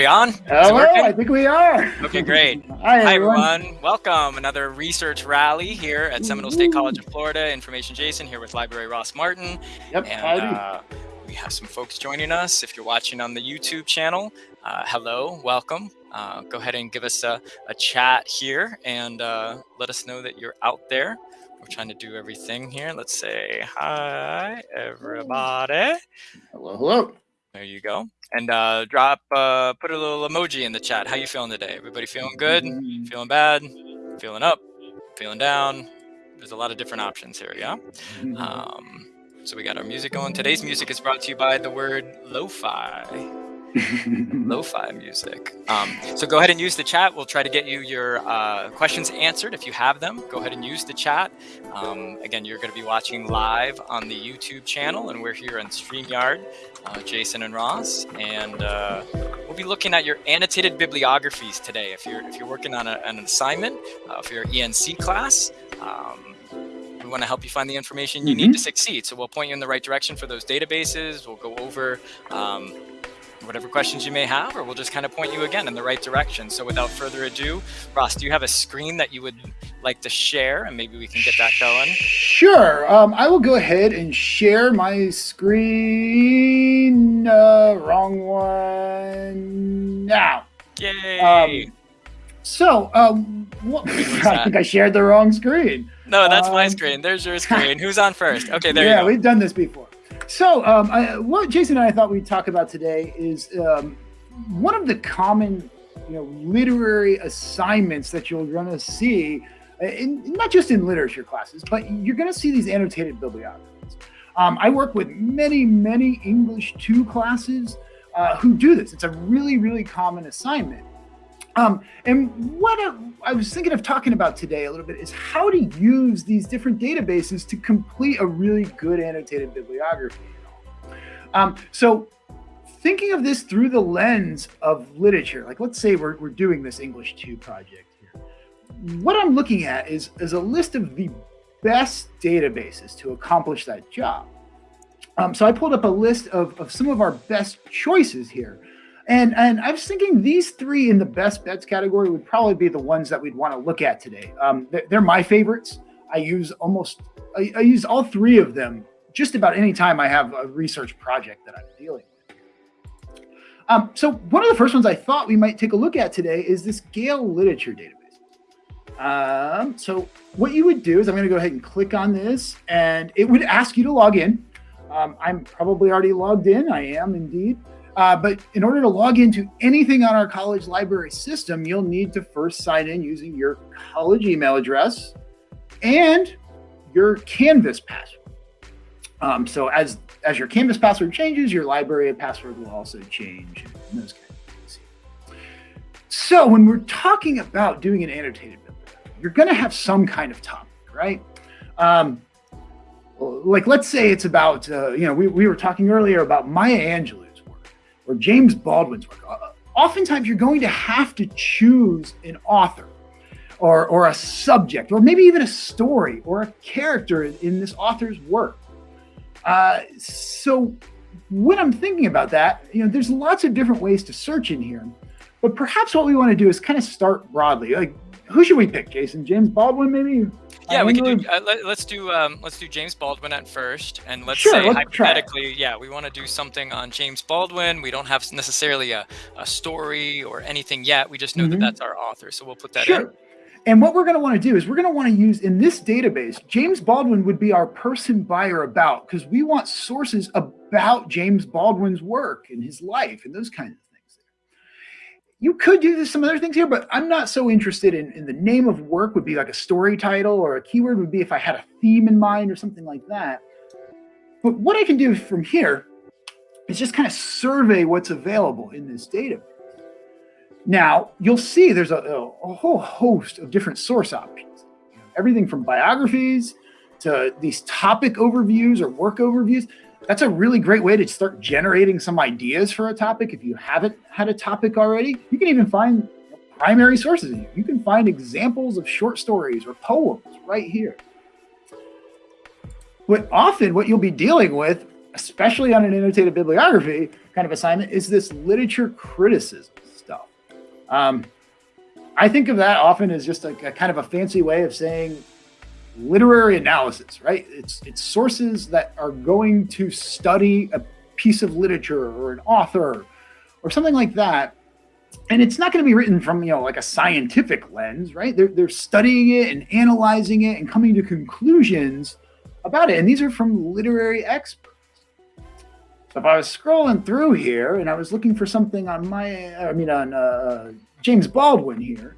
we on? Hello, I think we are. Okay, great. Hi, Hi, everyone. everyone. Welcome. Another research rally here at Seminole State College of Florida. Information Jason here with Library Ross Martin. Yep, And uh, we have some folks joining us. If you're watching on the YouTube channel, uh, hello, welcome. Uh, go ahead and give us a, a chat here and uh, let us know that you're out there. We're trying to do everything here. Let's say hi, everybody. hello, hello. There you go. And uh, drop, uh, put a little emoji in the chat. How you feeling today? Everybody feeling good? Mm, Feeling bad? Feeling up? Feeling down? There's a lot of different options here, yeah? mm. Um, so we got our music going. Today's music is brought to you by the word lo-fi. Lo-fi music. Um, so go ahead and use the chat. We'll try to get you your uh, questions answered if you have them. Go ahead and use the chat. Um, again, you're going to be watching live on the YouTube channel, and we're here on StreamYard, uh, Jason and Ross, and uh, we'll be looking at your annotated bibliographies today. If you're if you're working on a, an assignment, uh, for your ENC class. Um, we want to help you find the information you need to succeed. So we'll point you in the right direction for those databases. We'll go over um, whatever questions you may have, or we'll just kind of point you again in the right direction. So without further ado, Ross, do you have a screen that you would like to share, and maybe we can get that going? Sure. Um, I will go ahead and share my screen. Uh, wrong one. Now. Yay! Um, So, um, what, I think I shared the wrong screen. no, that's my um, screen. There's your screen. Who's on first? Okay, there yeah, you go. we've done this before. So, um, I, what Jason and I thought we'd talk about today is um, one of the common, you know, literary assignments that you're going to see, uh, in, not just in literature classes, but you're going to see these annotated bibliographies. Um, I work with many, many English two classes uh, who do this. It's a really, really common assignment. Um, and what I, was thinking of talking about today a little bit is how to use these different databases to complete a really good annotated bibliography. Um, so thinking of this through the lens of literature, like let's say we're, we're doing this English 2 project here. What I'm looking at is, is a list of the best databases to accomplish that job. Um, so I pulled up a list of, of some of our best choices here. And, and I was thinking these three in the best bets category would probably be the ones that we'd want to look at today. Um, they're, my favorites. I use almost, I, I use all three of them just about any time I have a research project that I'm dealing with. Um, so one of the first ones I thought we might take a look at today is this Gale Literature Database. Um, so what you would do is I'm going to go ahead and click on this and it would ask you to log in. Um, I'm probably already logged in. I am indeed. Uh, but in order to log into anything on our college library system, you'll need to first sign in using your college email address and your Canvas password. Um, so as as your Canvas password changes, your library password will also change and those kind of things. So when we're talking about doing an annotated bibliography, you're going to have some kind of topic, right? Um, like let's say it's about uh, you know we, we were talking earlier about Maya Angelou's work or James Baldwin's work. Uh, oftentimes you're going to have to choose an author or or a subject or maybe even a story or a character in, this author's work. Uh, so when I'm thinking about that, you know, there's lots of different ways to search in here, but perhaps what we want to do is kind of start broadly. Like, who should we pick, Jason? James Baldwin, maybe? Yeah, Uh, we can do. Uh, let, let's do. Um, let's do James Baldwin at first, and let's Sure, say let's hypothetically, yeah, we want to do something on James Baldwin. We don't have necessarily a, a story or anything yet. We just know Mhm. that that's our author, so we'll put that Sure. in. And what we're going to want to do is we're going to want to use in this database, James Baldwin would be our person by or about because we want sources about James Baldwin's work and his life and those kinds of things. You could do some other things here, but I'm not so interested in, in the name of work would be like a story title or a keyword would be if I had a theme in mind or something like that. But what I can do from here is just kind of survey what's available in this database. Now, you'll see there's a, a whole host of different source options. Everything from biographies to these topic overviews or work overviews. That's a really great way to start generating some ideas for a topic if you haven't had a topic already. You can even find primary sources. You can find examples of short stories or poems right here. But often what you'll be dealing with, especially on an annotated bibliography kind of assignment, is this literature criticism stuff. Um, I think of that often as just a, a kind of a fancy way of saying literary analysis, right? It's it's sources that are going to study a piece of literature or an author or something like that. And it's not going to be written from, you know, like a scientific lens, right? They're, they're studying it and analyzing it and coming to conclusions about it. And these are from literary experts. So if I was scrolling through here and I was looking for something on my, I mean, on uh, James Baldwin here,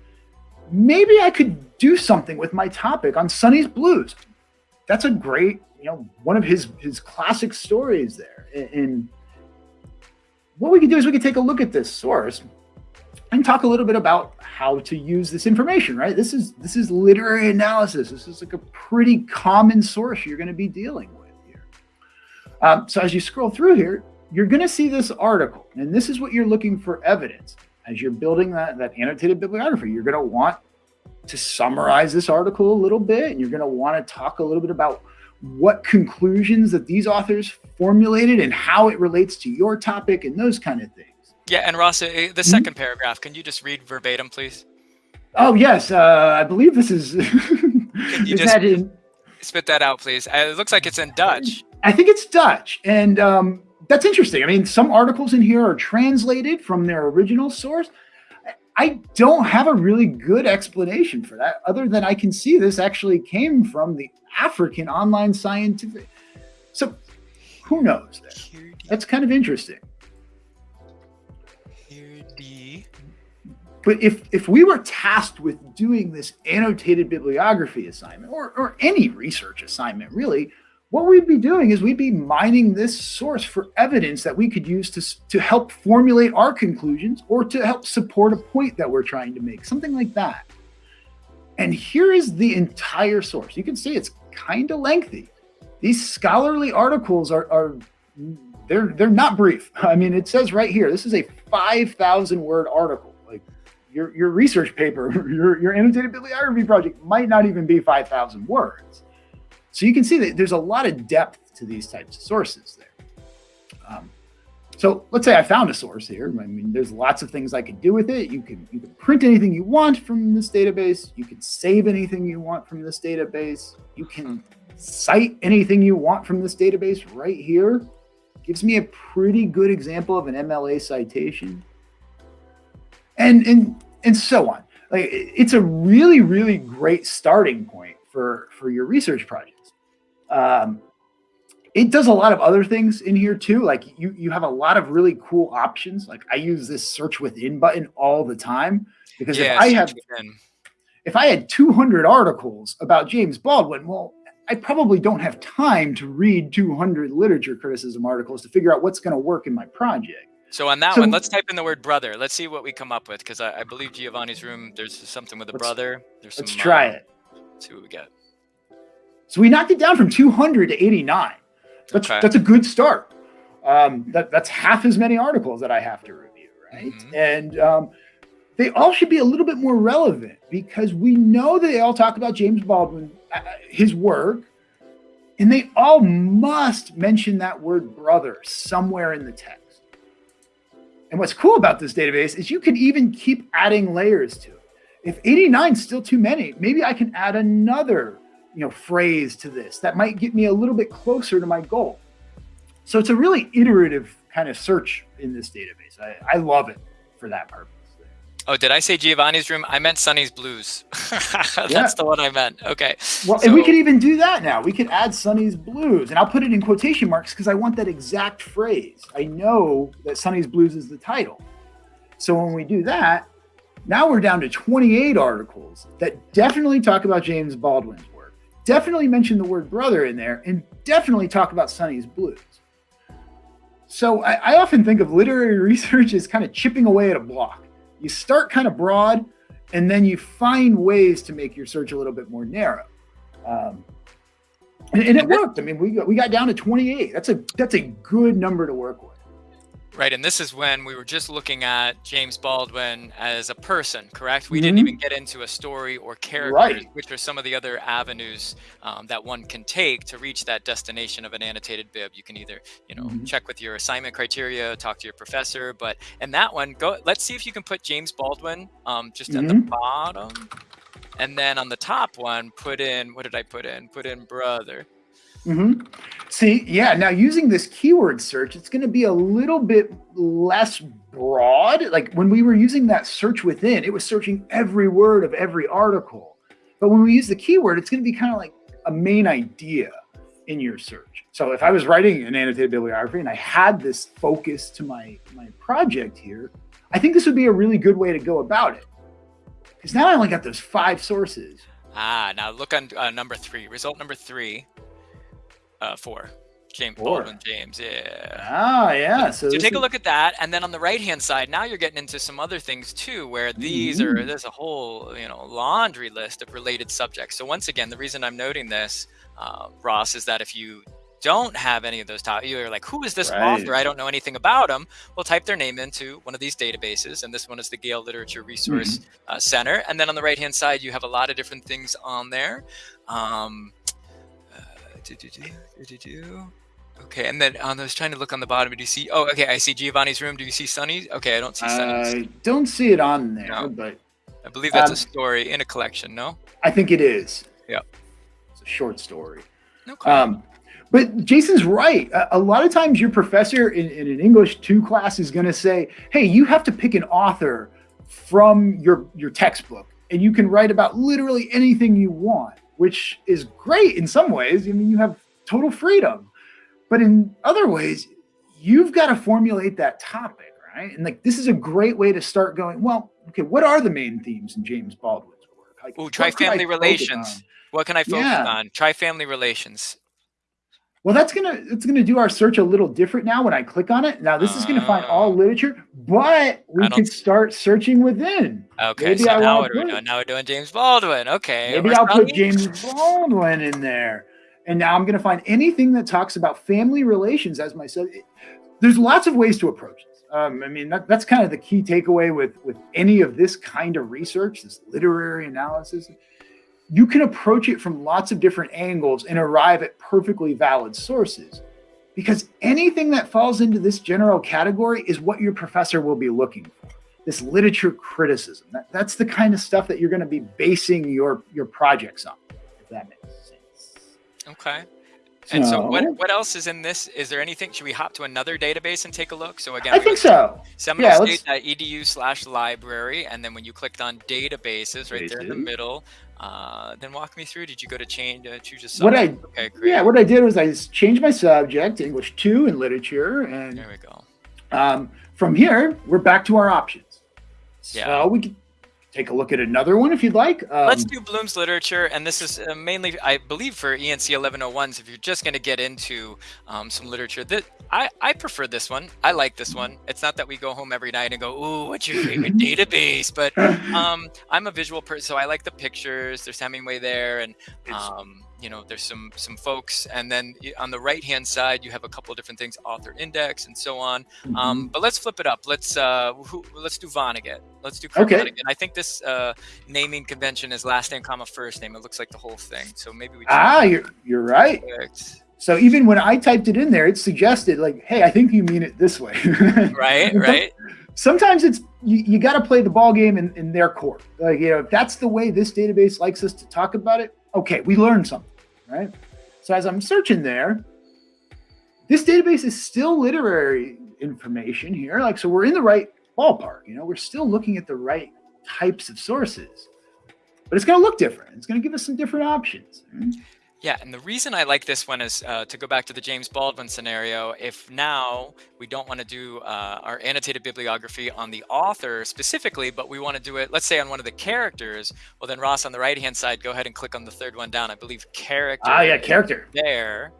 maybe I could do something with my topic on Sonny's Blues. That's a great, you know, one of his his classic stories there. And what we could do is we could take a look at this source and talk a little bit about how to use this information, right? This is this is literary analysis. This is like a pretty common source you're going to be dealing with here. Um, so as you scroll through here, you're going to see this article, and this is what you're looking for evidence as you're building that, that annotated bibliography, you're going to want to summarize this article a little bit, and you're going to want to talk a little bit about what conclusions that these authors formulated and how it relates to your topic and those kind of things. Yeah, and Ross, uh, the 2nd mm -hmm. paragraph, can you just read verbatim, please? Oh, yes. Uh, I believe this is. can you just in... spit that out, please? Uh, it looks like it's in Dutch. I think it's Dutch. And um, that's interesting. I mean, some articles in here are translated from their original source. I don't have a really good explanation for that, other than I can see this actually came from the African online scientific. So who knows? That's kind of interesting. But if, if we were tasked with doing this annotated bibliography assignment or, or any research assignment, really, what we'd be doing is we'd be mining this source for evidence that we could use to, to help formulate our conclusions or to help support a point that we're trying to make, something like that. And here is the entire source. You can see it's kind of lengthy. These scholarly articles are, are they're they're not brief. I mean, it says right here, this is a 5,000 word article. Like your, your research paper, your, your annotated bibliography project might not even be 5,000 words. So you can see that there's a lot of depth to these types of sources there. Um, so let's say I found a source here. I mean, there's lots of things I could do with it. You can you can print anything you want from this database. You can save anything you want from this database. You can cite anything you want from this database right here. Gives me a pretty good example of an MLA citation. And and and so on. Like it's a really, really great starting point for for your research project. Um, it does a lot of other things in here too. Like you, you have a lot of really cool options. Like I use this search within button all the time because yeah, if I have, within. if I had 200 articles about James Baldwin, well, I probably don't have time to read 200 literature criticism articles to figure out what's going to work in my project. So on that so, one, let's type in the word brother. Let's see what we come up with because I, I, believe Giovanni's room. There's something with a brother. There's some, let's try uh, it. Let's see what we get. So we knocked it down from 200 to 89. That's okay. that's a good start. Um, that that's half as many articles that I have to review, right? Mm -hmm. And um, they all should be a little bit more relevant because we know that they all talk about James Baldwin, uh, his work, and they all must mention that word brother somewhere in the text. And what's cool about this database is you can even keep adding layers to it. If 89 is still too many, maybe I can add another you know, phrase to this that might get me a little bit closer to my goal. So it's a really iterative kind of search in this database. I, I love it for that purpose. Oh, did I say Giovanni's room? I meant Sonny's Blues. That's yeah. the one I meant. Okay. Well, so, and we could even do that now. We could add Sonny's Blues, and I'll put it in quotation marks because I want that exact phrase. I know that Sonny's Blues is the title. So when we do that, now we're down to 28 articles that definitely talk about James Baldwin's definitely mention the word brother in there and definitely talk about Sonny's blues. So I, I, often think of literary research as kind of chipping away at a block. You start kind of broad and then you find ways to make your search a little bit more narrow. Um, and, and, it worked. I mean, we got, we got down to 28. That's a, that's a good number to work with. Right, and this is when we were just looking at James Baldwin as a person, correct? We mm -hmm. didn't even get into a story or characters, right. which are some of the other avenues um, that one can take to reach that destination of an annotated bib. You can either, you know, mm -hmm. check with your assignment criteria, talk to your professor, but in that one, go. Let's see if you can put James Baldwin um, just mm -hmm. at the mm-hmm. bottom, and then on the top one, put in what did I put in? Put in brother. Mm-hmm. See, yeah. Now using this keyword search, it's going to be a little bit less broad. Like when we were using that search within, it was searching every word of every article. But when we use the keyword, it's going to be kind of like a main idea in your search. So if I was writing an annotated bibliography and I had this focus to my my project here, I think this would be a really good way to go about it. Because now I only got those five sources. Ah, now look on uh, number three. Result number three uh, four. James Four. Baldwin James, yeah. Ah, yeah. So, so take is... a look at that, and then on the right hand side, now you're getting into some other things too, where these mm -hmm. are mm-hmm. there's a whole you know laundry list of related subjects. So once again, the reason I'm noting this, uh, Ross, is that if you don't have any of those top, you're like, who is this right. author? I don't know anything about them. Well, type their name into one of these databases, and this one is the Gale Literature Resource mm -hmm. uh, Center. And then on the right hand side, you have a lot of different things on there. Um, do, do, do, do, do. Okay, and then um, I was trying to look on the bottom. Do you see? Oh, okay, I see Giovanni's room. Do you see Sonny? Okay, I don't see Sonny. I don't see it on there, no. but I believe that's um, a story in a collection. No, I think it is. Yeah, it's a short story. Okay. Um, but Jason's right. A, a, lot of times, your professor in, in an English two class is going to say, "Hey, you have to pick an author from your your textbook, and you can write about literally anything you want." Which is great in some ways. I mean, you have total freedom, but in other ways, you've got to formulate that topic, right? And like, this is a great way to start going, well, okay, what are the main themes in James Baldwin's work? Like, oh, try family relations. What can I focus yeah. on? Try family relations. Well, that's gonna it's gonna do our search a little different now when I click on it. Now this uh, is gonna find all ah. literature, but we can start searching within. Okay, maybe so I now what are we doing? Now we're doing James Baldwin. Okay, maybe I'll put James Baldwin in there, and now I'm gonna find anything that talks about family relations as my sub. There's lots of ways to approach this. Um, I mean, that, that's kind of the key takeaway with with any of this kind of research, this literary analysis you can approach it from lots of different angles and arrive at perfectly valid sources. Because anything that falls into this general category is what your professor will be looking for. This literature criticism. That, that's the kind of stuff that you're going to be basing your, your projects on, if that makes sense. Okay. And so, what what else is in this? Is there anything? Should we hop to another database and take a look? So again, I think so. Seminole slash library, and then when you clicked on databases, right there in the middle, uh, then walk me through. Did you go to change, uh, choose a subject? What I, okay. Yeah, what I did was I changed my subject English 2 and literature. And there we go. Um, from here, we're back to our options. Yeah. So we can take a look at another one if you'd like. Um, Let's do Bloom's literature, and this is uh, mainly, I believe, for ENC 1101s. If you're just going to get into um, some literature, that I I prefer this one. I like this one. It's not that we go home every night and go, "Ooh, what's your favorite database?" But um, I'm a visual person, so I like the pictures. There's Hemingway there, and um, you know there's some some folks and then on the right hand side you have a couple of different things author index and so on. Mm-hmm. um, but let's flip it up. Let's uh who, let's do vonnegut let's do okay. I think this uh naming convention is last name comma first name. It looks like the whole thing. So maybe we ah you're you're right. Perfect. so even when i typed it in there it suggested like hey i think you mean it this way. Right right. sometimes it's you, you got to play the ball game in, in their court. Like you know if that's the way this database likes us to talk about it okay we learned something right? So as I'm searching there, this database is still literary information here. Like, so we're in the right ballpark, you know, we're still looking at the right types of sources, but it's going to look different. It's going to give us some different options. Right? Yeah, and the reason I like this one is uh, to go back to the James Baldwin scenario. If now we don't want to do uh, our annotated bibliography on the author specifically, but we want to do it, let's say on one of the characters, well then Ross on the right-hand side, go ahead and click on the third one down. I believe character. Ah, yeah, character. There.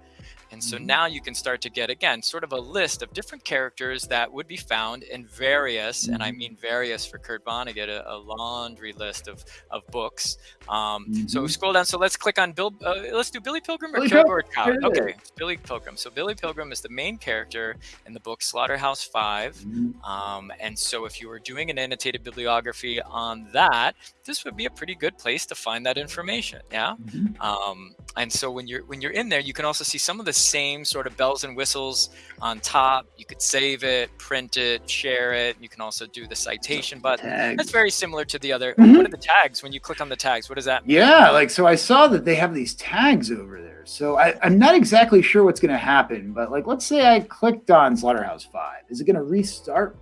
And so mm-hmm. now you can start to get, again, sort of a list of different characters that would be found in various, mm-hmm. and I mm-hmm. mean various for Kurt Vonnegut, a, a laundry list of, of books. Um, mm-hmm. So scroll down. So let's click on Bill. Uh, let's do Billy Pilgrim or Billy Kilgore Cow. Okay, Billy Pilgrim. So Billy Pilgrim is the main character in the book Slaughterhouse 5 mm-hmm. um, and so if you were doing an annotated bibliography on that, this would be a pretty good place to find that information. Yeah. Mm-hmm. Um, and so when you're when you're in there, you can also see some of the same sort of bells and whistles on top. You could save it, print it, share it. You can also do the citation button. That's very similar to the other. Mm-hmm. What are the tags when you click on the tags? What does that mean? Yeah, like so I saw that they have these tags over there. So I, I'm not exactly sure what's going to happen, but like let's say I clicked on Slaughterhouse Five. Is it going to restart?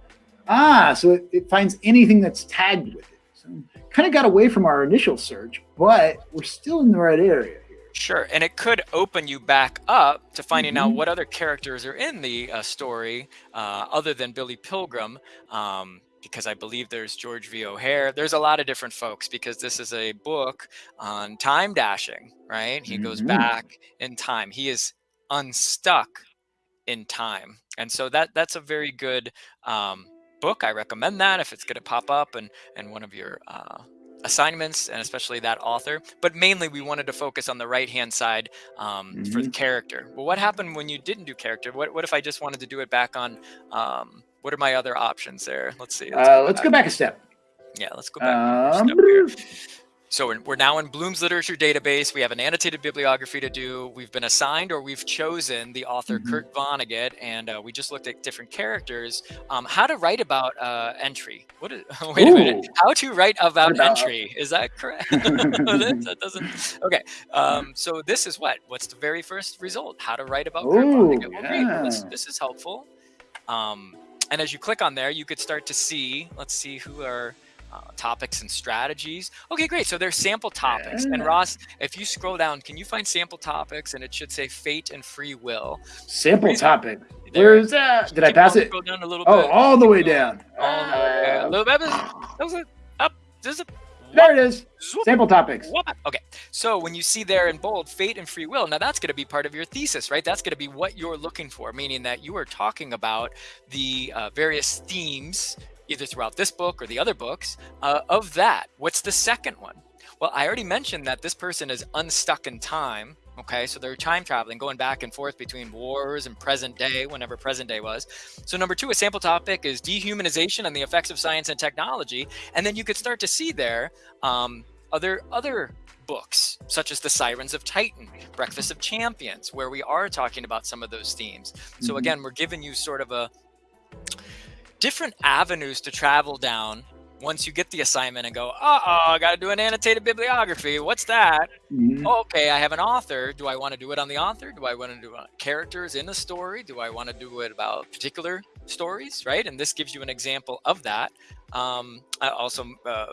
Ah, so it, it finds anything that's tagged with it. So kind of got away from our initial search, but we're still in the right area. Sure, and it could open you back up to finding mm-hmm. out what other characters are in the uh, story uh, other than Billy Pilgrim. Um, because I believe there's George V. O'Hare. There's a lot of different folks because this is a book on time dashing, right? He mm-hmm. goes back in time. He is unstuck in time, and so that that's a very good um, book. I recommend that if it's going to pop up and and one of your uh, assignments and especially that author but mainly we wanted to focus on the right hand side um, mm-hmm. for the mm-hmm. character well what happened when you didn't do character what, what if i just wanted to do it back on um, what are my other options there let's see let's, uh, go, let's back. go back a step yeah let's go back um, so we're now in Bloom's Literature Database. We have an annotated bibliography to do. We've been assigned or we've chosen the author mm-hmm. Kurt Vonnegut, and uh, we just looked at different characters. Um, how to write about uh, entry? What is? Wait Ooh. a minute. How to write about, entry? Is that correct? that, that, doesn't. Okay. Um, so this is what? What's the very first result? How to write about Ooh, Kurt Vonnegut? Well, yeah. This, this, is helpful. Um, and as you click on there, you could start to see. Let's see who are uh, topics and strategies. Okay, great. So there's sample topics. And Ross, if you scroll down, can you find sample topics? And it should say fate and free will. Sample topic. Where is that? Did I pass it? Go down a little oh, bit. all the way down. All the way down. A little bit. That was a, up. There's a there it is. Sample topics. Okay. So when you see there in bold, fate and free will, now that's going to be part of your thesis, right? That's going to be what you're looking for, meaning that you are talking about the uh, various themes either throughout this book or the other books, uh, of that. What's the second one? Well, I already mentioned that this person is unstuck in time. Okay, so they're time traveling, going back and forth between wars and present day, whenever present day was. So, number two, a sample topic is dehumanization and the effects of science and technology. And then you could start to see there um, other other books, such as The Sirens of Titan, Breakfast of Champions, where we are talking about some of those themes. So, mm-hmm. again, we're giving you sort of a different avenues to travel down once you get the assignment and go, uh-oh, I got to do an annotated bibliography. What's that? Mm-hmm. Oh, okay, I have an author. Do I want to do it on the author? Do I want to do uh, characters in the story? Do I want to do it about particular stories, right? And this gives you an example of that. Um, I also, uh,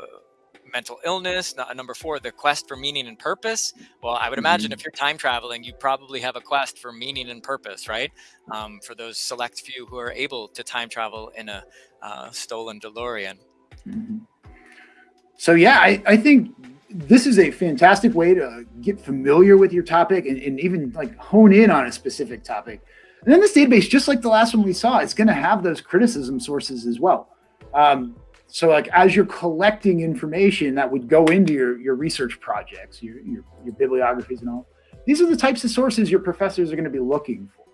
mental illness. Number four, the quest for meaning and purpose. Well, I would imagine mm-hmm. if you're time traveling, you probably have a quest for meaning and purpose, right? Um, for those select few who are able to time travel in a uh, stolen DeLorean. Mm-hmm. So, yeah, I, I think this is a fantastic way to get familiar with your topic and, and even like hone in on a specific topic. And then this database, just like the last one we saw, it's going to have those criticism sources as well. Um, so like as you're collecting information that would go into your, your research projects, your, your, your bibliographies and all, these are the types of sources your professors are going to be looking for.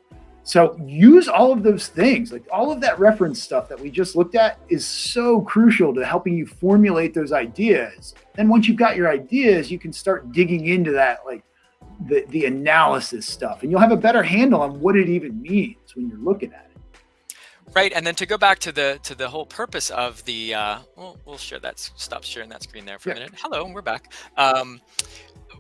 So use all of those things, like all of that reference stuff that we just looked at is so crucial to helping you formulate those ideas. Then once you've got your ideas, you can start digging into that, like the, the analysis stuff, and you'll have a better handle on what it even means when you're looking at it. Right, and then to go back to the to the whole purpose of the, uh, we'll, we'll share that, stop sharing that screen there for yeah. a minute. Hello, we're back. Um,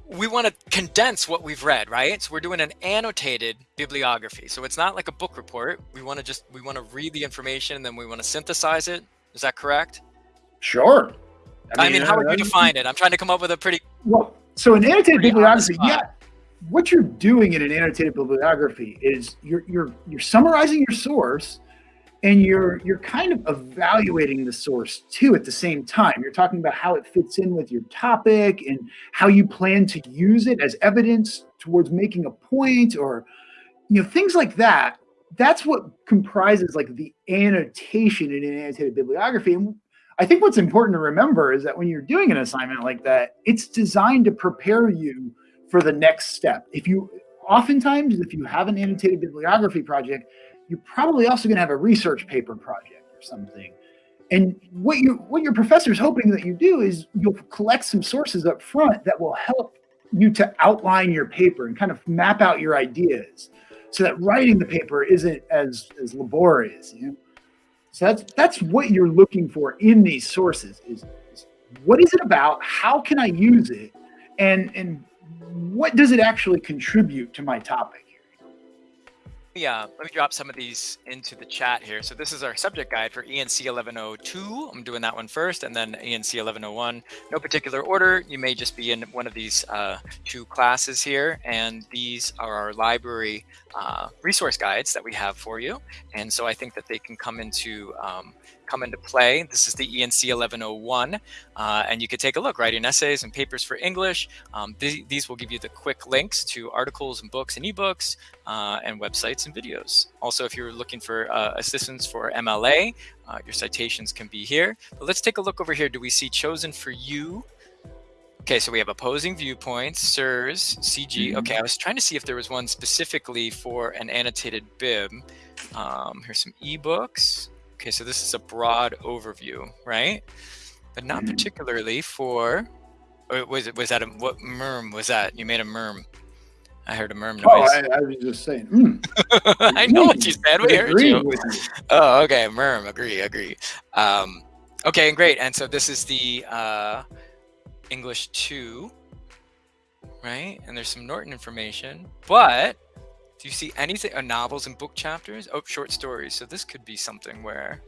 we want to condense what we've read, right? So we're doing an annotated bibliography. So it's not like a book report. We want to just, we want to read the information and then we want to synthesize it. Is that correct? Sure. I mean, I mean how would you define it? I'm trying to come up with a pretty well. So an annotated bibliography, yeah. What you're doing in an annotated bibliography is you're you're you're summarizing your source and you're you're kind of evaluating the source too at the same time you're talking about how it fits in with your topic and how you plan to use it as evidence towards making a point or you know, things like that. That's what comprises like the annotation in an annotated bibliography. And I think what's important to remember is that when you're doing an assignment like that, it's designed to prepare you for the next step. If you oftentimes, if you have an annotated bibliography project, you're probably also going to have a research paper project or something. And what you what your professor is hoping that you do is you'll collect some sources up front that will help you to outline your paper and kind of map out your ideas so that writing the paper isn't as as laborious you know? So that's that's what you're looking for in these sources is, is what is it about? How can i use it? And and what does it actually contribute to my topic yeah, let me drop some of these into the chat here. So this is our subject guide for ENC 1102. I'm doing that one first and then ENC 1101. No particular order. You may just be in one of these uh, two classes here. And these are our library uh, resource guides that we have for you. And so I think that they can come into um, come into play. This is the ENC 1101, uh, and you can take a look, writing essays and papers for English. Um, th these will give you the quick links to articles and books and ebooks uh, and websites and videos. Also, if you're looking for uh, assistance for MLA, uh, your citations can be here. But let's take a look over here. Do we see chosen for you? Okay, so we have opposing viewpoints, SIRS, CQ. Mm-hmm. Okay, I was trying to see if there was one specifically for an annotated bib. Um, here's some ebooks. Okay, so this is a broad overview, right? But not mm-hmm. particularly for. Was it was that a what merm was that? You made a merm. I heard a merm oh, noise. Oh, I, I was just saying. Mm. I know what you said. We heard you. you. Oh, okay. Merm. Agree. Agree. Um, okay, and great. And so this is the uh, English two, right? And there's some Norton information, but do you see anything? Uh, novels and book chapters? Oh, short stories. So this could be something where,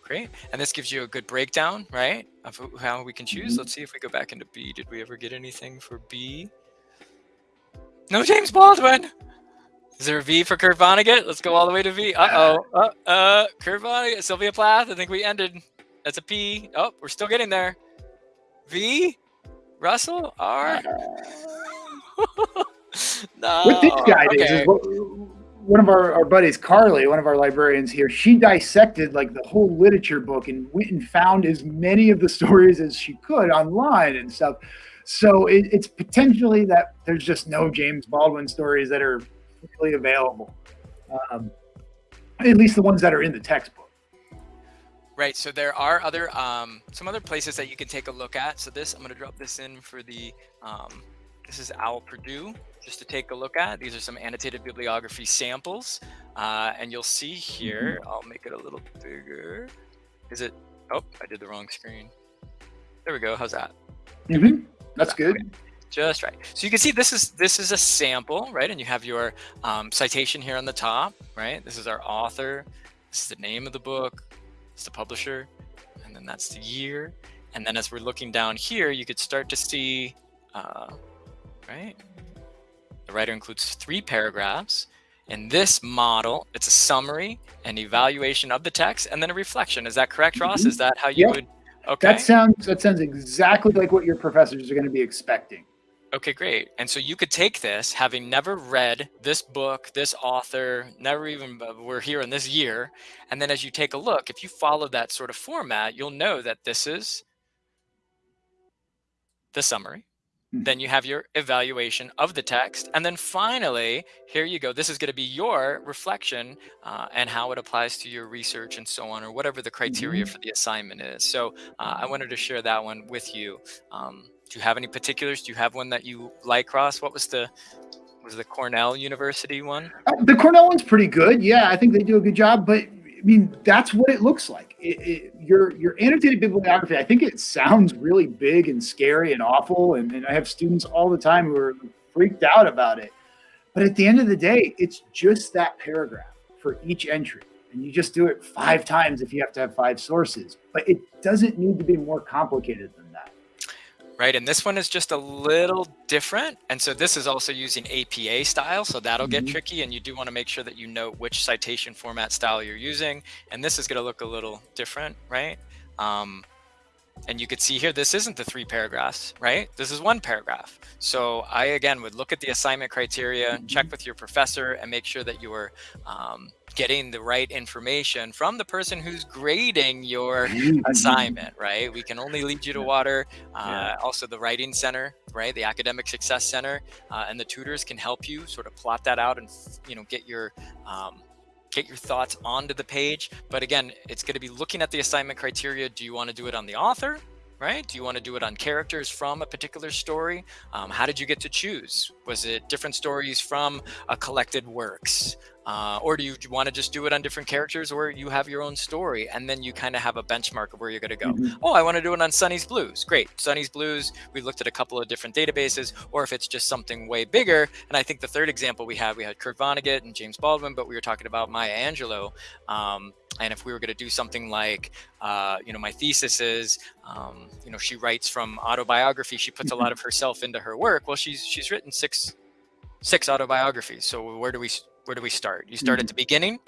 great. And this gives you a good breakdown, right, of how we can choose. Mm -hmm. Let's see if we go back into B. Did we ever get anything for B? No James Baldwin. Is there a V for Kurt Vonnegut? Let's go all the way to V. Uh-oh. Uh, uh, Kurt Vonnegut, Sylvia Plath. I think we ended. That's a P. Oh, we're still getting there. V? Russell? R? no. What this guy okay. is, is what, one of our, our buddies, Carly, one of our librarians here, she dissected like the whole literature book and went and found as many of the stories as she could online and stuff. So it, it's potentially that there's just no James Baldwin stories that are really available, um, at least the ones that are in the textbook. Right. So there are other um, some other places that you can take a look at. So this I'm going to drop this in for the um, this is OWL Purdue just to take a look at. These are some annotated bibliography samples, uh, and you'll see here. Mm-hmm. I'll make it a little bigger. Is it? Oh, I did the wrong screen. There we go. How's that? Mm -hmm. That's good. Okay. Just right. So you can see this is this is a sample, right? And you have your um, citation here on the top, right? This is our author. This is the name of the book. It's the publisher, and then that's the year. And then as we're looking down here, you could start to see, uh, right? The writer includes three paragraphs. In this model, it's a summary, an evaluation of the text, and then a reflection. Is that correct, Ross? Mm -hmm. Is that how you yep. would Okay. That sounds that sounds exactly like what your professors are going to be expecting. Okay, great. And so you could take this, having never read this book, this author, never even uh, we're here in this year, and then as you take a look, if you follow that sort of format, you'll know that this is the summary. Then you have your evaluation of the text. And then finally, here you go. This is going to be your reflection uh, and how it applies to your research and so on, or whatever the criteria mm -hmm. for the assignment is. So uh, I wanted to share that one with you. Um, do you have any particulars? Do you have one that you like, Ross? What was the was the Cornell University one? Uh, the Cornell one's pretty good. Yeah, I think they do a good job. But I mean, that's what it looks like. It, it, your your annotated bibliography. I think it sounds really big and scary and awful, and, and I have students all the time who are freaked out about it. But at the end of the day, it's just that paragraph for each entry, and you just do it five times if you have to have five sources. But it doesn't need to be more complicated than right? And this one is just a little different. And so this is also using APA style. So that'll get mm -hmm. tricky. And you do want to make sure that you know which citation format style you're using. And this is going to look a little different, right? Um, and you could see here, this isn't the three paragraphs, right? This is one paragraph. So I, again, would look at the assignment criteria, check with your professor and make sure that you are um, getting the right information from the person who's grading your assignment, right? We can only lead you to water. Uh. Also the writing center, right? The academic success center uh, and the tutors can help you sort of plot that out and, you know, get your, um, get your thoughts onto the page. But again, it's going to be looking at the assignment criteria. Do you want to do it on the author? Right? Do you want to do it on characters from a particular story? Um, how did you get to choose? Was it different stories from a collected works? Uh, or do you want to just do it on different characters or you have your own story and then you kind of have a benchmark of where you're going to go? Mm -hmm. Oh, I want to do it on Sonny's Blues. Great. Sonny's Blues, we looked at a couple of different databases or if it's just something way bigger. And I think the third example we had, we had Kurt Vonnegut and James Baldwin, but we were talking about Maya Angelou. Um, and if we were going to do something like, uh, you know, my thesis is, um, you know, she writes from autobiography. She puts a lot of herself into her work. Well, she's she's written six six autobiographies. So where do we where do we start? You start at the beginning?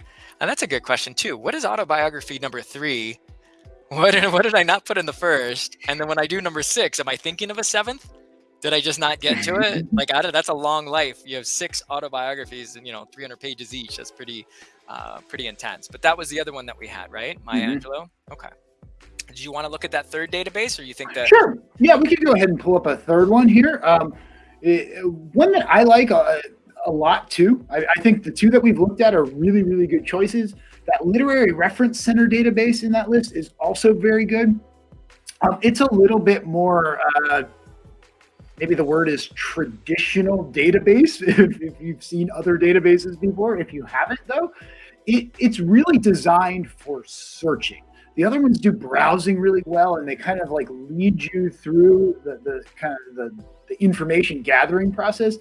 And that's a good question too. What is autobiography number three? What did, what did I not put in the first? And then when I do number six, am I thinking of a seventh? Did I just not get to it? like out of that's a long life. You have six autobiographies and you know 300 pages each. That's pretty uh, pretty intense. But that was the other one that we had, right? Maya mm -hmm. Angelou. Okay. Do you want to look at that third database, or you think that? Sure. Yeah, we could go ahead and pull up a third one here. Um, one that I like. Uh, a lot too. I, I, think the two that we've looked at are really, really good choices. That literary reference center database in that list is also very good. Um, it's a little bit more, uh, maybe the word is traditional database. If, you've seen other databases before, if you haven't though, it, it's really designed for searching. The other ones do browsing really well and they kind of like lead you through the, the kind of the, the information gathering process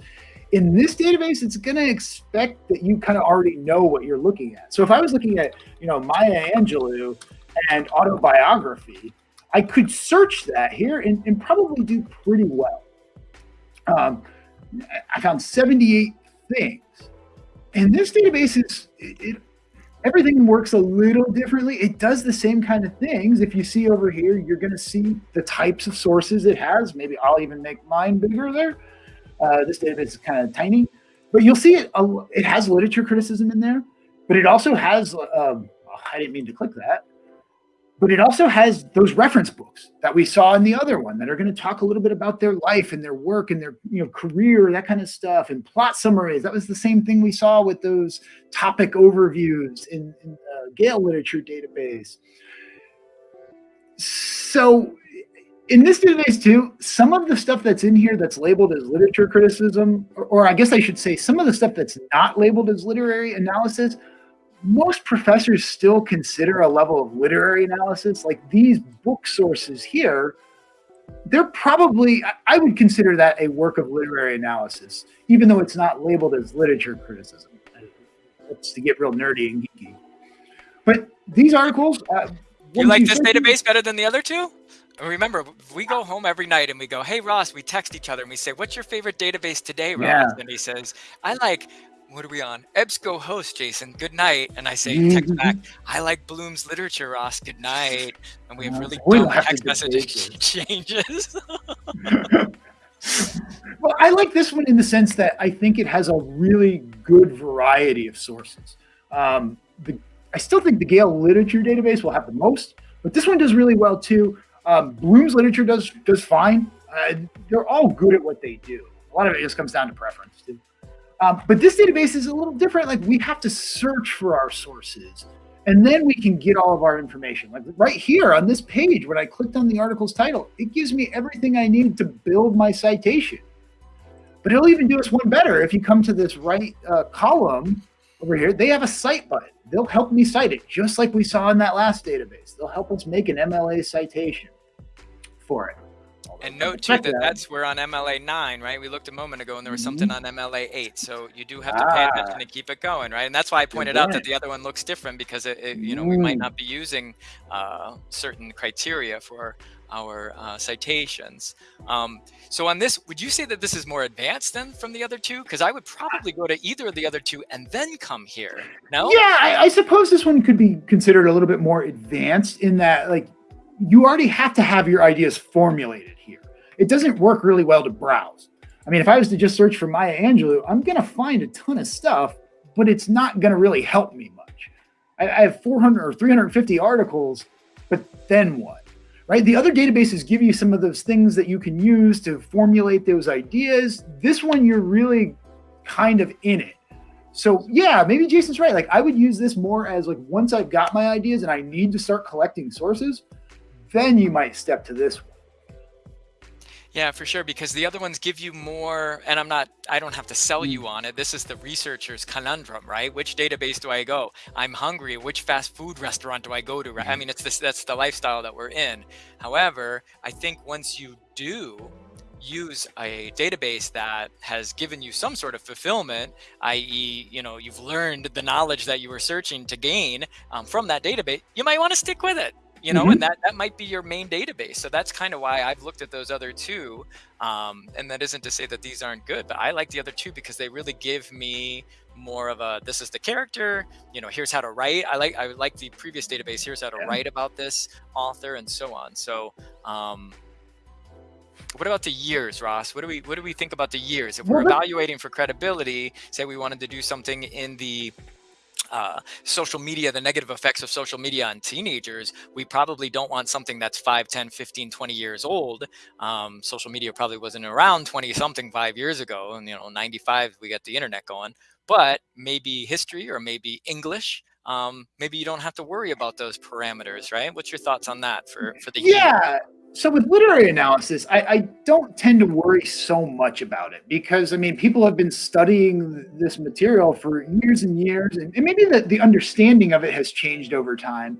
in this database, it's going to expect that you kind of already know what you're looking at. So if I was looking at, you know, Maya Angelou and autobiography, I could search that here and, and probably do pretty well. Um, I found 78 things. And this database is, it, it, everything works a little differently. It does the same kind of things. If you see over here, you're going to see the types of sources it has. Maybe I'll even make mine bigger there. Uh, this database is kind of tiny, but you'll see it. It has literature criticism in there, but it also has. Um, I didn't mean to click that, but it also has those reference books that we saw in the other one that are going to talk a little bit about their life and their work and their you know career, that kind of stuff, and plot summaries. That was the same thing we saw with those topic overviews in, in Gale literature database. So in this database too, some of the stuff that's in here that's labeled as literature criticism, or, or, I guess I should say some of the stuff that's not labeled as literary analysis, most professors still consider a level of literary analysis. Like these book sources here, they're probably, I would consider that a work of literary analysis, even though it's not labeled as literature criticism. That's to get real nerdy and geeky. But these articles, uh, you like this database better than the other two? remember, we go home every night and we go, "Hey Ross," we text each other and we say, "What's your favorite database today, Ross?" Yeah. And he says, "I like." What are we on? EBSCO host, Jason. Good night. And I say, text mm-hmm. back, I like Bloom's literature, Ross. Good night. And we have really dumb text message changes. well, I like this one in the sense that I think it has a really good variety of sources. Um, the, I still think the Gale literature database will have the most, but this one does really well too. Um, Bloom's literature does does fine. Uh, they're all good at what they do. A lot of it just comes down to preference too. Um, but this database is a little different. Like we have to search for our sources, and then we can get all of our information. Like right here on this page, when I clicked on the article's title, it gives me everything I need to build my citation. But it'll even do us one better. If you come to this right uh, column over here, they have a cite button. They'll help me cite it, just like we saw in that last database. They'll help us make an MLA citation for it. And note too that that's we're on MLA nine, right? We looked a moment ago and there was something mm-hmm. on MLA eight, so you do have to pay attention ah. to keep it going, right? And that's why I pointed out that the other one looks different because it, it you know, we might mm. not be using uh, certain criteria for our uh, citations. Um, so on this, would you say that this is more advanced than from the other two? Because I would probably go to either of the other two and then come here. No? Yeah, I, I suppose this one could be considered a little bit more advanced in that, like, you already have to have your ideas formulated here. It doesn't work really well to browse. I mean, if I was to just search for Maya Angelou, I'm going to find a ton of stuff, but it's not going to really help me much. I, I have 400 or 350 articles, but then what? Right? The other databases give you some of those things that you can use to formulate those ideas. This one, you're really kind of in it. So yeah, maybe Jason's right. Like I would use this more as like once I've got my ideas and I need to start collecting sources, then you might step to this one. Yeah, for sure. Because the other ones give you more, and I'm not, I don't have to sell you mm. on it. This is the researcher's conundrum, right? Which database do I go? I'm hungry. Which fast food restaurant do I go to? I mm-hmm. mean, it's this, that's the lifestyle that we're in. However, I think once you do use a database that has given you some sort of fulfillment, i.e., you know, you've learned the knowledge that you were searching to gain um, from that database, you might want to stick with it you know, mm -hmm. and that, that might be your main database. So that's kind of why I've looked at those other two. Um, and that isn't to say that these aren't good, but I like the other two because they really give me more of a, this is the character, you know, here's how to write. I like, I like the previous database. Here's how to yeah. write about this author and so on. So, um, what about the years, Ross? What do we what do we think about the years? If we're evaluating for credibility, say we wanted to do something in the uh, social media, the negative effects of social media on teenagers, we probably don't want something that's 5, 10, 15, 20 years old. Um, social media probably wasn't around 20 something five years ago. And, you know, 95, we got the internet going. But maybe history or maybe English. Um, maybe you don't have to worry about those parameters, right? What's your thoughts on that for, for the yeah. So with literary analysis, I, I, don't tend to worry so much about it because I mean, people have been studying this material for years and years, and, and maybe the, the understanding of it has changed over time.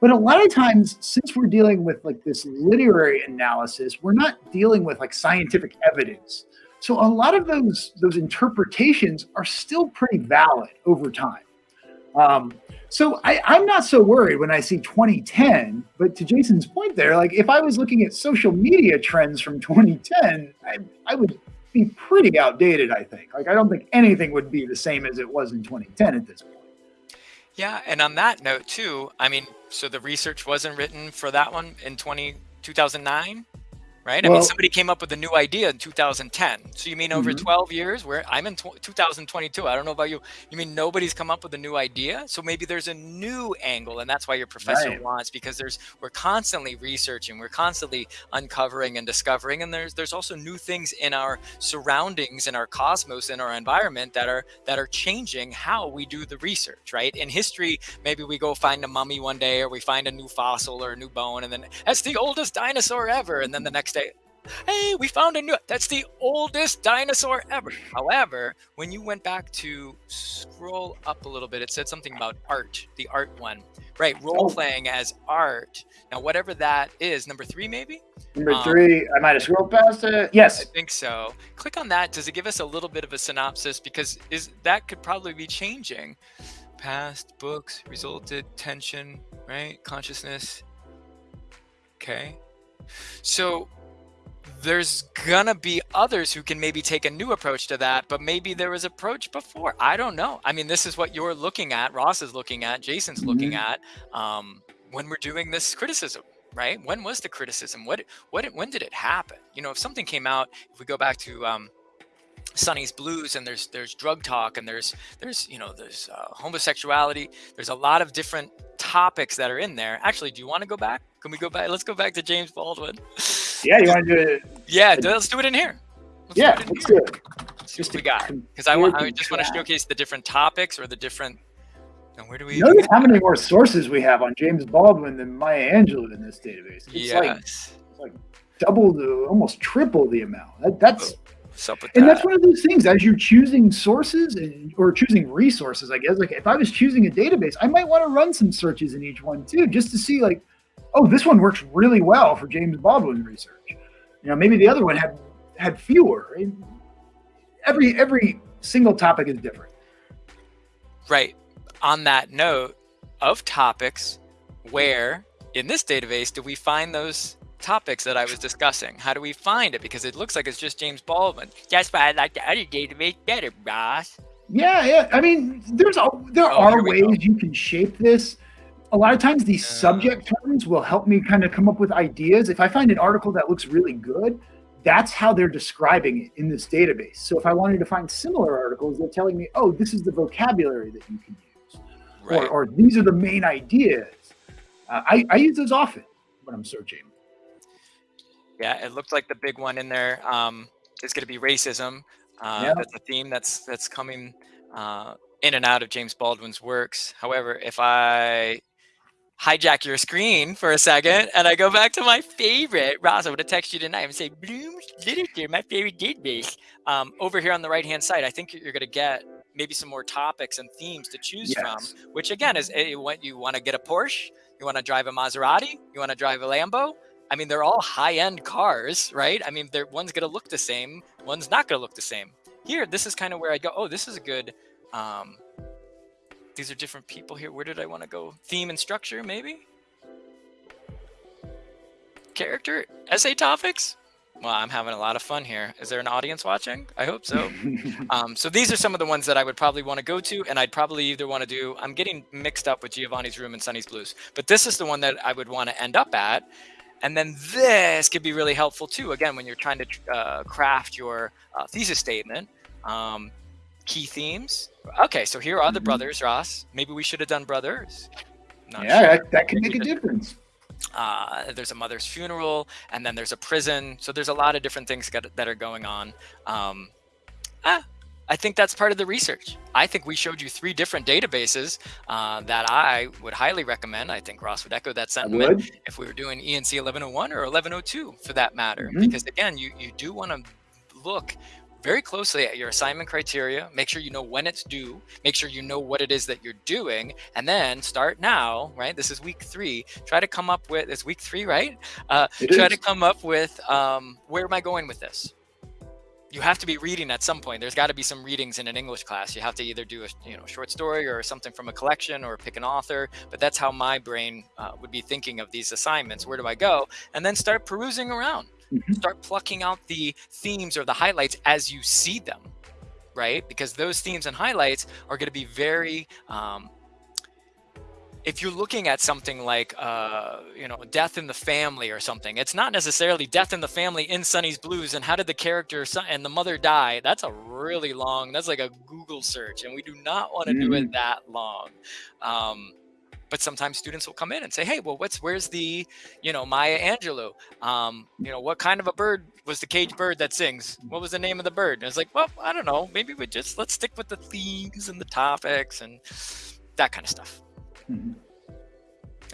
But a lot of times, since we're dealing with like this literary analysis, we're not dealing with like scientific evidence. So a lot of those those interpretations are still pretty valid over time. Um, so I, I'm not so worried when I see 2010, but to Jason's point there, like if I was looking at social media trends from 2010, I, I would be pretty outdated, I think. Like I don't think anything would be the same as it was in 2010 at this point. Yeah, and on that note too, I mean, so the research wasn't written for that one in 20, 2009? Right? I mean, somebody came up with a new idea in 2010. So you mean over mm -hmm. 12 years where I'm in 2022. I don't know about you. You mean nobody's come up with a new idea? So maybe there's a new angle and that's why your professor right. wants because there's we're constantly researching, we're constantly uncovering and discovering and there's there's also new things in our surroundings in our cosmos in our environment that are that are changing how we do the research, right? In history, maybe we go find a mummy one day or we find a new fossil or a new bone and then that's the oldest dinosaur ever and then the next day hey, we found a new, that's the oldest dinosaur ever. However, when you went back to scroll up a little bit, it said something about art, the art one, right? Role oh. playing as art. Now, whatever that is, number three, maybe? Number um, three, I might have scrolled past it. Yes. I think so. Click on that. Does it give us a little bit of a synopsis? Because is that could probably be changing. Past books resulted tension, right? Consciousness. Okay. So there's gonna be others who can maybe take a new approach to that, but maybe there was approach before. I don't know. I mean, this is what you're looking at, Ross is looking at, Jason's looking mm -hmm. at um, when we're doing this criticism, right? When was the criticism? What, what, when did it happen? You know, if something came out, if we go back to um, Sonny's Blues and there's there's drug talk and there's there's you know there's uh, homosexuality. There's a lot of different topics that are in there. Actually, do you want to go back? Can we go back? Let's go back to James Baldwin. Yeah, you want to do it? Yeah, let's do it in here. Let's yeah, do it let's here. do it. Just we got because I want I just want to showcase the different topics or the different. And where do we? Notice how many more sources we have on James Baldwin than Maya Angelou in this database. It's yes. like, it's like double the, almost triple the amount. That, that's. Oh and that? that's one of those things as you're choosing sources and, or choosing resources, I guess. Like if I was choosing a database, I might want to run some searches in each one too, just to see like, oh, this one works really well for James Baldwin research. You know, maybe the other one had had fewer. Every every single topic is different. Right. On that note of topics, where in this database do we find those topics that I was discussing. How do we find it? Because it looks like it's just James Baldwin. That's why I like the other database better, boss. Yeah, yeah. I mean, there's a, there oh, are ways go. you can shape this. A lot of times these subject terms will help me kind of come up with ideas. If I find an article that looks really good, that's how they're describing it in this database. So if I wanted to find similar articles, they're telling me, oh, this is the vocabulary that you can use, right. or, or these are the main ideas. Uh, I, I use those often when I'm searching. Yeah, it looked like the big one in there um, is going to be racism. Uh, yeah. That's a theme that's that's coming uh, in and out of James Baldwin's works. However, if I hijack your screen for a second and I go back to my favorite, Ross, I would have texted you tonight and say, Bloom's Literature, my favorite database. Um, over here on the right-hand side, I think you're going to get maybe some more topics and themes to choose yes. from, which again is eh, what you want to get a Porsche, you want to drive a Maserati, you want to drive a Lambo. I mean, they're all high-end cars, right? I mean, one's going to look the same, one's not going to look the same. Here, this is kind of where I go, oh, this is a good um, these are different people here. Where did I want to go? Theme and structure, maybe? Character? Essay topics? Well, I'm having a lot of fun here. Is there an audience watching? I hope so. um, so these are some of the ones that I would probably want to go to, and I'd probably either want to do, I'm getting mixed up with Giovanni's Room and Sonny's Blues, but this is the one that I would want to end up at. And then this could be really helpful too, again, when you're trying to uh, craft your uh, thesis statement. Um, key themes. Okay, so here are the mm-hmm. brothers, Ross. Maybe we should have done brothers. Not yeah, sure. that, that can make a difference. Uh, there's a mother's funeral, and then there's a prison. So there's a lot of different things that are going on. Um, ah, I think that's part of the research. I think we showed you three different databases uh, that I would highly recommend. I think Ross would echo that sentiment if we were doing ENC 1101 or 1102 for that matter. Mm -hmm. Because again, you, you do want to look very closely at your assignment criteria. Make sure you know when it's due. Make sure you know what it is that you're doing. And then start now, right? This is week three. Try to come up with, it's week three, right? Uh, try is. to come up with um, where am I going with this? you have to be reading at some point. There's got to be some readings in an English class. You have to either do a you know short story or something from a collection or pick an author. But that's how my brain uh, would be thinking of these assignments. Where do I go? And then start perusing around. Mm-hmm. Start plucking out the themes or the highlights as you see them, right? Because those themes and highlights are going to be very um, if you're looking at something like uh, you know death in the family or something it's not necessarily death in the family in sonny's blues and how did the character and the mother die that's a really long that's like a google search and we do not want to mm. do it mm-hmm. that long um, but sometimes students will come in and say, "Hey, well, what's where's the, you know, Maya Angelou? Um, you know, what kind of a bird was the cage bird that sings? What was the name of the bird?" And it's like, well, I don't know. Maybe we just let's stick with the themes and the topics and that kind of stuff. Mm-hmm.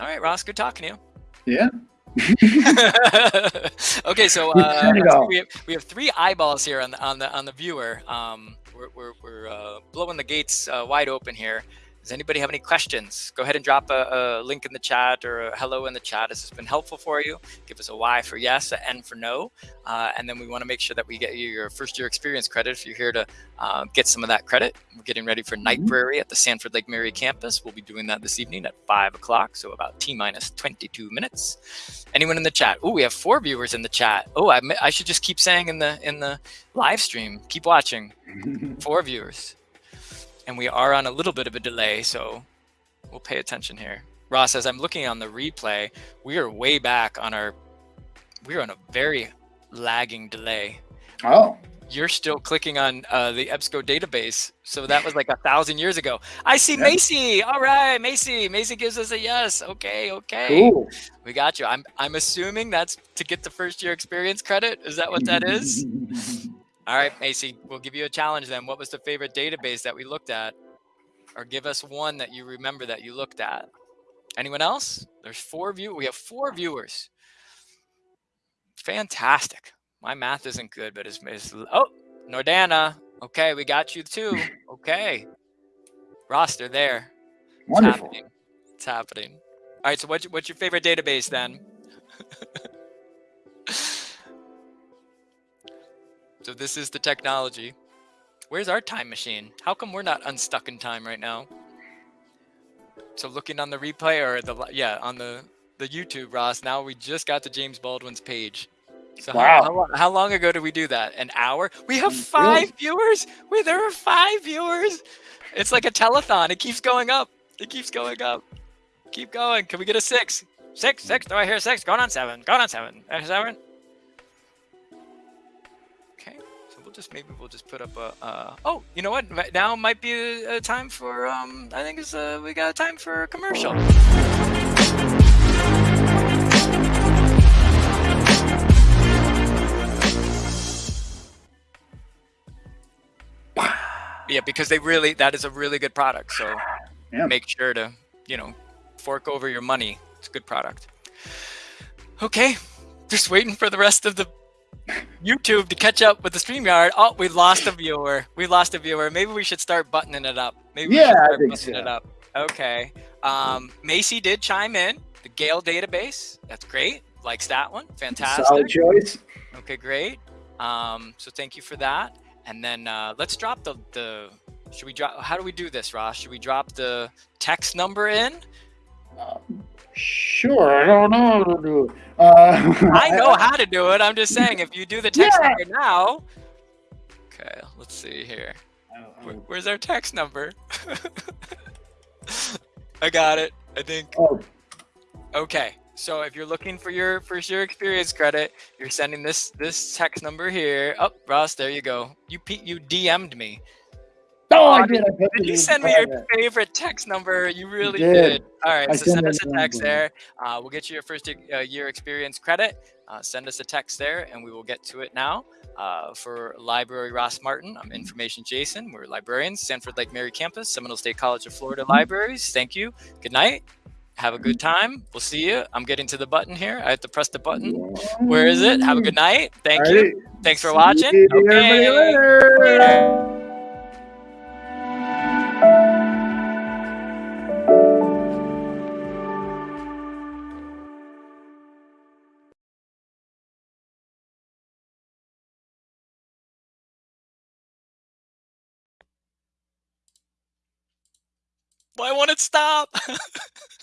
All right, Ross, good talking to you. Yeah. okay, so uh, we, have, we have three eyeballs here on the on the on the viewer. Um, we're we're, we're uh, blowing the gates uh, wide open here. Does anybody have any questions? Go ahead and drop a, a, link in the chat or a hello in the chat. Has this has been helpful for you. Give us a Y for yes, an N for no. Uh, and then we want to make sure that we get you your first year experience credit if you're here to uh, get some of that credit. We're getting ready for Night mm-hmm. at the Sanford Lake Mary campus. We'll be doing that this evening at 5 o'clock, so about T minus 22 minutes. Anyone in the chat? Oh, we have four viewers in the chat. Oh, I, I should just keep saying in the in the live stream. Keep watching. four viewers and we are on a little bit of a delay, so we'll pay attention here. Ross, as I'm looking on the replay, we are way back on our, we're on a very lagging delay. Oh. You're still clicking on uh, the EBSCO database. So that was like a thousand years ago. I see Macy. All right, Macy. Macy gives us a yes. Okay, okay. Cool. We got you. I'm I'm assuming that's to get the first year experience credit. Is that what that is? All right, Macy, we'll give you a challenge then. What was the favorite database that we looked at? Or give us one that you remember that you looked at. Anyone else? There's four view. We have four viewers. Fantastic. My math isn't good, but it's, it's oh, Nordana. Okay, we got you too. Okay. Roster there. Wonderful. It's happening. It's happening. All right, so what's, what's your favorite database then? So this is the technology. Where's our time machine? How come we're not unstuck in time right now? So looking on the replay or the yeah on the the YouTube, Ross. Now we just got to James Baldwin's page. So wow. how, how, how long ago did we do that? An hour? We have mm, five viewers. Wait, there are five viewers. It's like a telethon. It keeps going up. It keeps going up. Keep going. Can we get a six? Six, six. Do I hear six? Going on seven. Going on seven. Seven. We'll just maybe we'll just put up a. Uh, oh, you know what? Now might be a, a time for. Um, I think it's uh, we got a time for a commercial. yeah, because they really that is a really good product. So yeah. make sure to you know fork over your money. It's a good product. Okay, just waiting for the rest of the YouTube to catch up with the StreamYard. Oh, we lost a viewer. We lost a viewer. Maybe we should start buttoning it up. Maybe yeah, we should start buttoning so. it up. Okay. Um, Macy did chime in. The Gale database. That's great. Likes that one. Fantastic. Solid choice. Okay, great. Um, so thank you for that. And then uh, let's drop the, the, should we drop, how do we do this, Ross? Should we drop the text number in? Sure, I don't know how to do it. Uh, I know how to do it. I'm just saying, if you do the text yeah. number now, okay, let's see here. Where, where's our text number? I got it, I think. Oh. Okay. So if you're looking for your first year experience credit, you're sending this this text number here. Oh, Ross, there you go. You you DM'd me. Oh, I did. I did you send me your favorite text number? You really did. did. All right, I so send us a text there. Uh, we'll get you your first uh, year experience credit. Uh, send us a text there, and we will get to it now. Uh, for Library Ross Martin, I'm Information Jason. We're librarians, Sanford Lake Mary Campus, Seminole State College of Florida mm-hmm. Libraries. Thank you. Good night. Have a good time. We'll see you. I'm getting to the button here. I have to press the button. Where is it? Have a good night. Thank you. Thanks for watching. Okay. Why won't it stop?